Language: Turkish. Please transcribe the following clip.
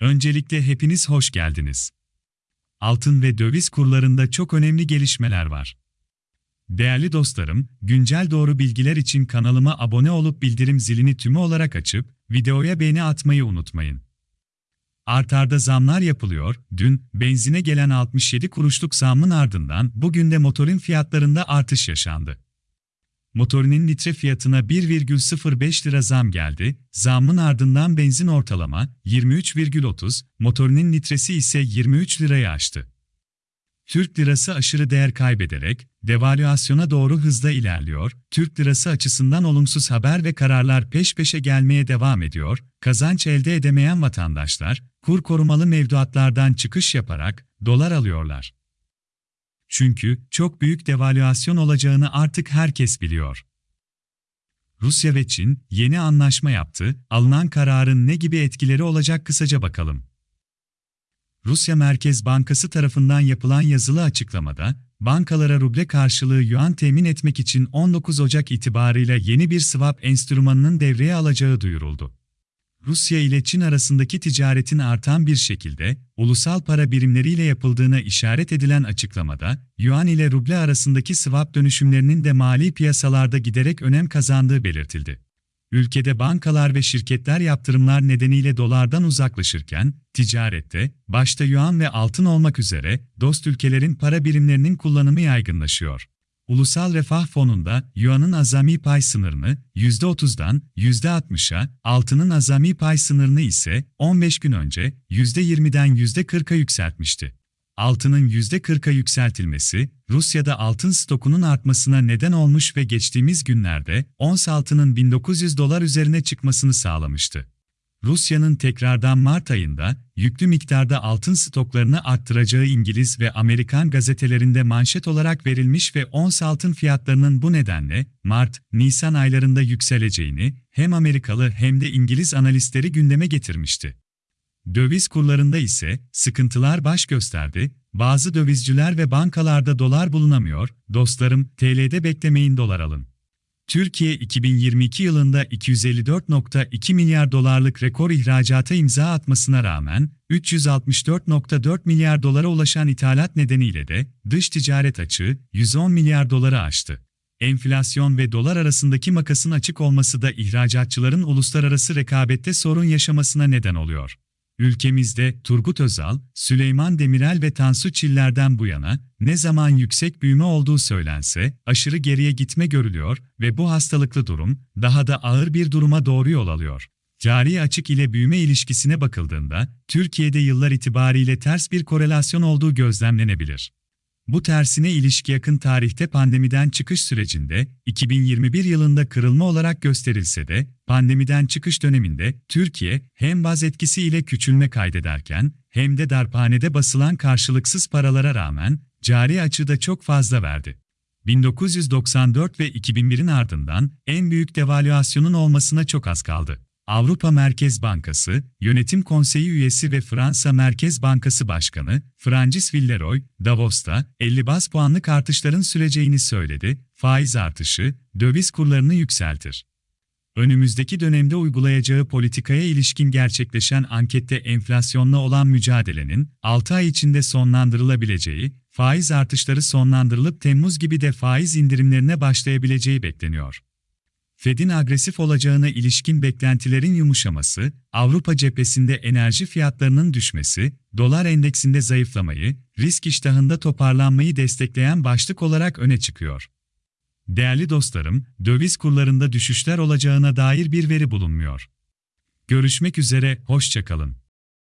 Öncelikle hepiniz hoş geldiniz. Altın ve döviz kurlarında çok önemli gelişmeler var. Değerli dostlarım, güncel doğru bilgiler için kanalıma abone olup bildirim zilini tümü olarak açıp, videoya beğeni atmayı unutmayın. Artarda zamlar yapılıyor, dün benzine gelen 67 kuruşluk zamın ardından bugün de motorin fiyatlarında artış yaşandı. Motorinin litre fiyatına 1,05 lira zam geldi, zammın ardından benzin ortalama 23,30, motorinin litresi ise 23 lirayı aştı. Türk lirası aşırı değer kaybederek devalüasyona doğru hızla ilerliyor. Türk lirası açısından olumsuz haber ve kararlar peş peşe gelmeye devam ediyor. Kazanç elde edemeyen vatandaşlar kur korumalı mevduatlardan çıkış yaparak dolar alıyorlar. Çünkü çok büyük devalüasyon olacağını artık herkes biliyor. Rusya ve Çin yeni anlaşma yaptı. Alınan kararın ne gibi etkileri olacak kısaca bakalım. Rusya Merkez Bankası tarafından yapılan yazılı açıklamada, bankalara ruble karşılığı yuan temin etmek için 19 Ocak itibarıyla yeni bir swap enstrümanının devreye alacağı duyuruldu. Rusya ile Çin arasındaki ticaretin artan bir şekilde ulusal para birimleriyle yapıldığına işaret edilen açıklamada, yuan ile ruble arasındaki swap dönüşümlerinin de mali piyasalarda giderek önem kazandığı belirtildi. Ülkede bankalar ve şirketler yaptırımlar nedeniyle dolardan uzaklaşırken, ticarette, başta yuan ve altın olmak üzere, dost ülkelerin para birimlerinin kullanımı yaygınlaşıyor. Ulusal Refah Fonu'nda yuanın azami pay sınırını %30'dan %60'a, altının azami pay sınırını ise 15 gün önce %20'den %40'a yükseltmişti. Altının %40'a yükseltilmesi, Rusya'da altın stokunun artmasına neden olmuş ve geçtiğimiz günlerde ons altının 1900 dolar üzerine çıkmasını sağlamıştı. Rusya'nın tekrardan Mart ayında yüklü miktarda altın stoklarını arttıracağı İngiliz ve Amerikan gazetelerinde manşet olarak verilmiş ve ons altın fiyatlarının bu nedenle Mart-Nisan aylarında yükseleceğini hem Amerikalı hem de İngiliz analistleri gündeme getirmişti. Döviz kurlarında ise sıkıntılar baş gösterdi, bazı dövizciler ve bankalarda dolar bulunamıyor, dostlarım TL'de beklemeyin dolar alın. Türkiye 2022 yılında 254.2 milyar dolarlık rekor ihracata imza atmasına rağmen 364.4 milyar dolara ulaşan ithalat nedeniyle de dış ticaret açığı 110 milyar doları aştı. Enflasyon ve dolar arasındaki makasın açık olması da ihracatçıların uluslararası rekabette sorun yaşamasına neden oluyor. Ülkemizde Turgut Özal, Süleyman Demirel ve Tansu Çiller'den bu yana ne zaman yüksek büyüme olduğu söylense aşırı geriye gitme görülüyor ve bu hastalıklı durum daha da ağır bir duruma doğru yol alıyor. Cari açık ile büyüme ilişkisine bakıldığında Türkiye'de yıllar itibariyle ters bir korelasyon olduğu gözlemlenebilir. Bu tersine ilişki yakın tarihte pandemiden çıkış sürecinde 2021 yılında kırılma olarak gösterilse de pandemiden çıkış döneminde Türkiye hem baz etkisiyle küçülme kaydederken hem de darphanede basılan karşılıksız paralara rağmen cari açıda çok fazla verdi. 1994 ve 2001'in ardından en büyük devalüasyonun olmasına çok az kaldı. Avrupa Merkez Bankası, Yönetim Konseyi üyesi ve Fransa Merkez Bankası Başkanı, Francis Villeroy, Davos'ta 50 bas puanlık artışların süreceğini söyledi, faiz artışı, döviz kurlarını yükseltir. Önümüzdeki dönemde uygulayacağı politikaya ilişkin gerçekleşen ankette enflasyonla olan mücadelenin 6 ay içinde sonlandırılabileceği, faiz artışları sonlandırılıp Temmuz gibi de faiz indirimlerine başlayabileceği bekleniyor. Fed'in agresif olacağına ilişkin beklentilerin yumuşaması, Avrupa cephesinde enerji fiyatlarının düşmesi, dolar endeksinde zayıflamayı, risk iştahında toparlanmayı destekleyen başlık olarak öne çıkıyor. Değerli dostlarım, döviz kurlarında düşüşler olacağına dair bir veri bulunmuyor. Görüşmek üzere, hoşçakalın.